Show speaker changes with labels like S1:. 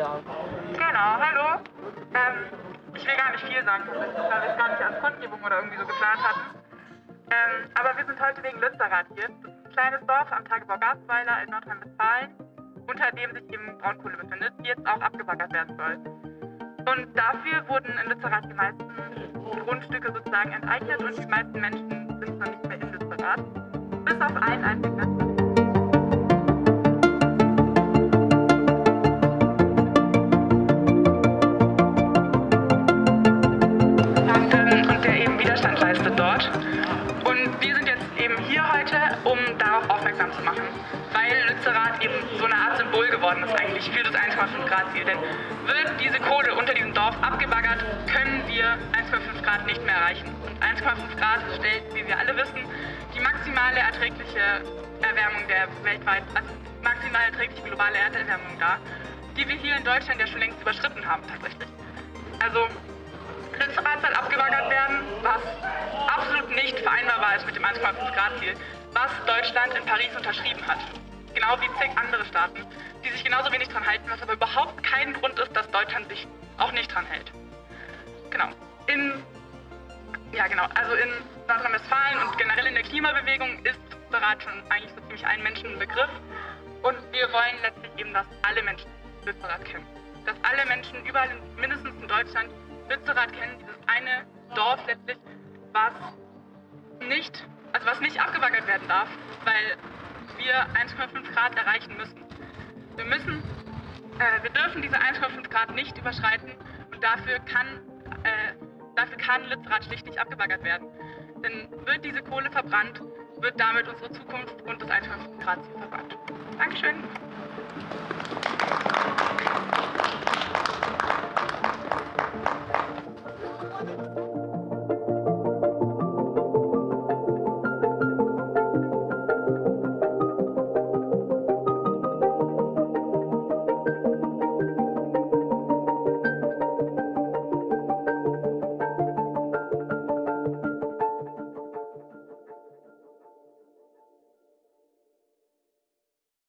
S1: Genau, hallo. Ähm, ich will gar nicht viel sagen, weil wir es gar nicht als Kundgebung oder irgendwie so geplant hatten. Ähm, aber wir sind heute wegen Lützerath hier. Das ist ein kleines Dorf am Tagebau Garzweiler in Nordrhein-Westfalen, unter dem sich eben Braunkohle befindet, die jetzt auch abgebaggert werden soll. Und dafür wurden in Lützerath die meisten Grundstücke sozusagen enteignet und die meisten Menschen sind noch nicht mehr in Lützerath. Bis auf einen einzigen Leistet dort. Und wir sind jetzt eben hier heute, um darauf aufmerksam zu machen, weil Lützerath eben so eine Art Symbol geworden ist eigentlich für das 1,5 Grad Ziel. Denn wird diese Kohle unter diesem Dorf abgebaggert, können wir 1,5 Grad nicht mehr erreichen. Und 1,5 Grad stellt, wie wir alle wissen, die maximale erträgliche Erwärmung der weltweit, also maximal erträgliche globale Erderwärmung dar, die wir hier in Deutschland ja schon längst überschritten haben tatsächlich. Also Lützerath soll abgebaggert vereinbarbar ist mit dem 1,5 Grad Ziel, was Deutschland in Paris unterschrieben hat. Genau wie zig andere Staaten, die sich genauso wenig dran halten, was aber überhaupt kein Grund ist, dass Deutschland sich auch nicht dran hält. Genau. In, ja genau, also in Nordrhein-Westfalen und generell in der Klimabewegung ist Lützerath schon eigentlich so ziemlich ein Menschenbegriff. Und wir wollen letztlich eben, dass alle Menschen Lützerath kennen. Dass alle Menschen überall, mindestens in Deutschland, Lützerath kennen, dieses eine Dorf letztlich, was nicht, also was nicht abgebaggert werden darf, weil wir 1,5 Grad erreichen müssen. Wir müssen, äh, wir dürfen diese 1,5 Grad nicht überschreiten und dafür kann, äh, dafür kann Lützerath schlicht nicht abgebaggert werden. Denn wird diese Kohle verbrannt, wird damit unsere Zukunft und das 1,5 Grad Ziel verbrannt. Dankeschön.